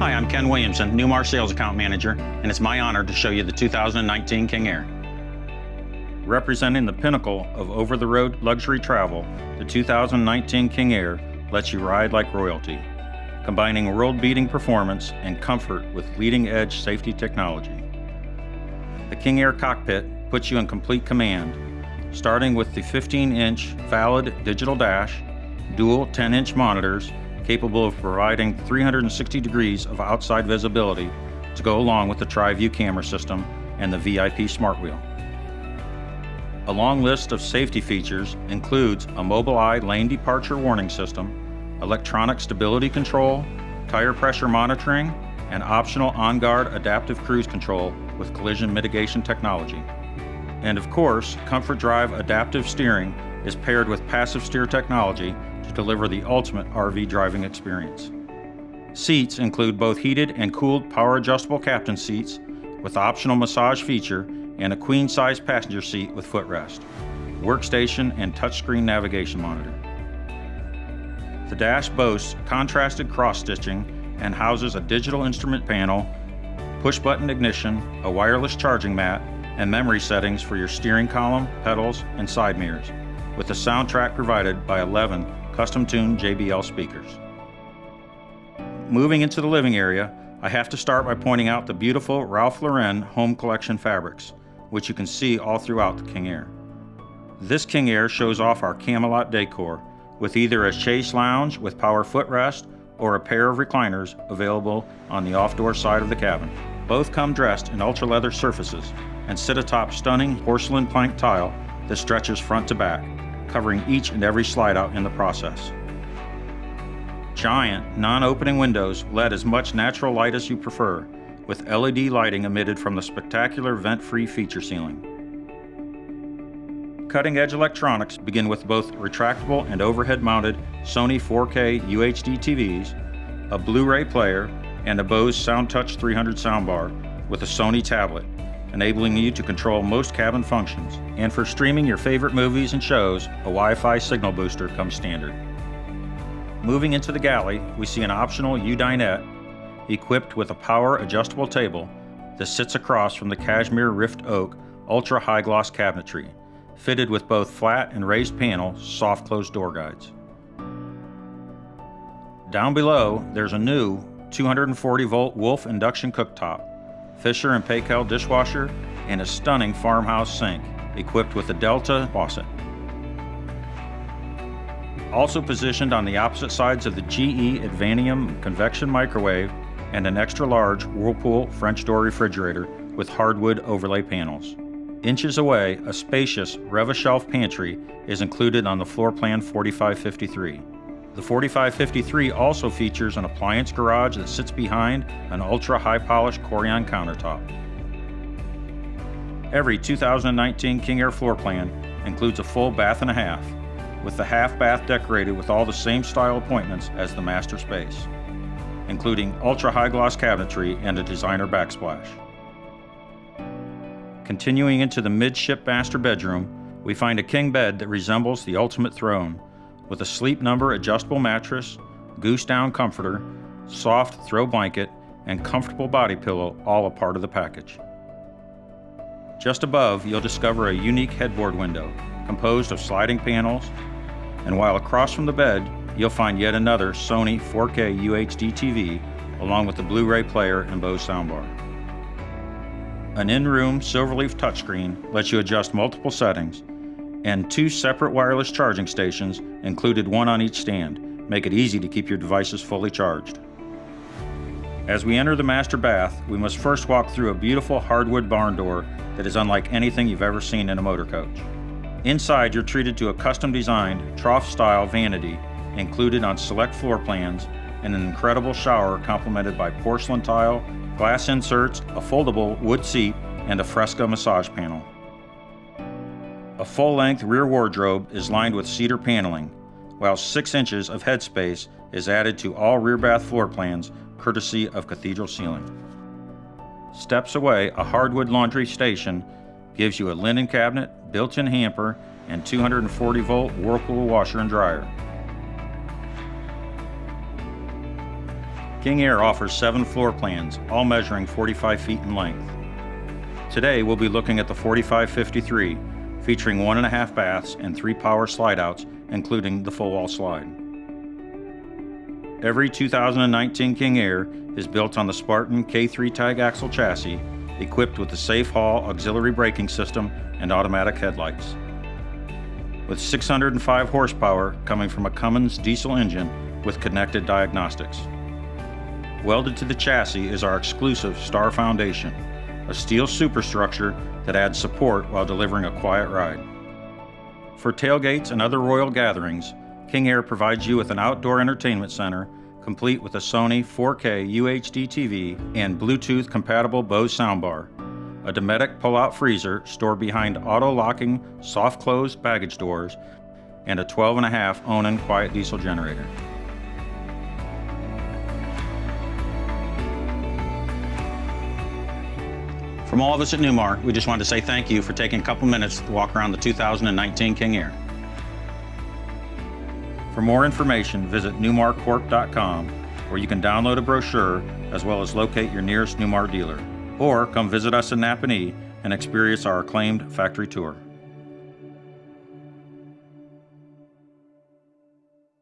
Hi, I'm Ken Williamson, Newmar Sales Account Manager, and it's my honor to show you the 2019 King Aire. Representing the pinnacle of over-the-road luxury travel, the 2019 King Aire lets you ride like royalty, combining world-beating performance and comfort with leading-edge safety technology. The King Aire cockpit puts you in complete command, starting with the 15-inch valid digital dash, dual 10-inch monitors capable of providing 360 degrees of outside visibility to go along with the TriView camera system and the VIP Smart Wheel. A long list of safety features includes a Mobileye lane departure warning system, electronic stability control, tire pressure monitoring, and optional OnGuard adaptive cruise control with collision mitigation technology. And of course, Comfort Drive adaptive steering is paired with passive steer technology to deliver the ultimate RV driving experience. Seats include both heated and cooled power adjustable captain seats with optional massage feature and a queen size passenger seat with footrest, workstation and touchscreen navigation monitor. The dash boasts contrasted cross stitching and houses a digital instrument panel, push button ignition, a wireless charging mat, and memory settings for your steering column, pedals, and side mirrors, with a soundtrack provided by 11 custom-tuned JBL speakers. Moving into the living area, I have to start by pointing out the beautiful Ralph Lauren home collection fabrics, which you can see all throughout the King Aire. This King Aire shows off our Camelot decor, with either a chaise lounge with power footrest or a pair of recliners available on the off-door side of the cabin. Both come dressed in ultra leather surfaces and sit atop stunning porcelain plank tile that stretches front to back, covering each and every slide out in the process. Giant, non-opening windows let as much natural light as you prefer, with LED lighting emitted from the spectacular vent-free feature ceiling. Cutting-edge electronics begin with both retractable and overhead-mounted Sony 4K UHD TVs, a Blu-ray player, and a Bose SoundTouch 300 soundbar with a Sony tablet, enabling you to control most cabin functions. And for streaming your favorite movies and shows, a Wi-Fi signal booster comes standard. Moving into the galley, we see an optional U-dinette equipped with a power adjustable table that sits across from the cashmere rift oak ultra high gloss cabinetry, fitted with both flat and raised panel soft closed door guides. Down below, there's a new 240 volt Wolf induction cooktop, Fisher and Paykel dishwasher, and a stunning farmhouse sink equipped with a Delta faucet. Also positioned on the opposite sides of the GE Advanium convection microwave and an extra large Whirlpool French door refrigerator with hardwood overlay panels. Inches away, a spacious Rev-A-Shelf pantry is included on the floor plan 4553. The 4553 also features an appliance garage that sits behind an ultra high polished Corian countertop. Every 2019 King Aire floor plan includes a full bath and a half, with the half bath decorated with all the same style appointments as the master space, including ultra high gloss cabinetry and a designer backsplash. Continuing into the midship master bedroom, we find a king bed that resembles the ultimate throne with a sleep number adjustable mattress, goose down comforter, soft throw blanket, and comfortable body pillow all a part of the package. Just above, you'll discover a unique headboard window composed of sliding panels, and while across from the bed, you'll find yet another Sony 4K UHD TV along with the Blu-ray player and Bose soundbar. An in-room Silverleaf touchscreen lets you adjust multiple settings and two separate wireless charging stations, included one on each stand, make it easy to keep your devices fully charged. As we enter the master bath, we must first walk through a beautiful hardwood barn door that is unlike anything you've ever seen in a motor coach. Inside, you're treated to a custom-designed trough-style vanity included on select floor plans and an incredible shower complemented by porcelain tile, glass inserts, a foldable wood seat, and a fresco massage panel. A full-length rear wardrobe is lined with cedar paneling, while 6 inches of headspace is added to all rear bath floor plans courtesy of Cathedral Ceiling. Steps away, a hardwood laundry station gives you a linen cabinet, built-in hamper, and 240 volt Whirlpool washer and dryer. King Aire offers seven floor plans, all measuring 45 feet in length. Today, we'll be looking at the 4553, featuring one and a half baths and three power slide outs, including the full wall slide. Every 2019 King Aire is built on the Spartan K3 tag axle chassis, equipped with the Safe Haul auxiliary braking system and automatic headlights. With 605 horsepower coming from a Cummins diesel engine with connected diagnostics. Welded to the chassis is our exclusive Star Foundation, a steel superstructure that adds support while delivering a quiet ride. For tailgates and other royal gatherings, King Aire provides you with an outdoor entertainment center complete with a Sony 4K UHD TV and Bluetooth compatible Bose soundbar, a Dometic pull-out freezer stored behind auto-locking soft close baggage doors, and a 12.5 Onan quiet diesel generator. From all of us at Newmar, we just wanted to say thank you for taking a couple minutes to walk around the 2019 King Aire. For more information, visit newmarcorp.com where you can download a brochure as well as locate your nearest Newmar dealer. Or come visit us in Nappanee and experience our acclaimed factory tour.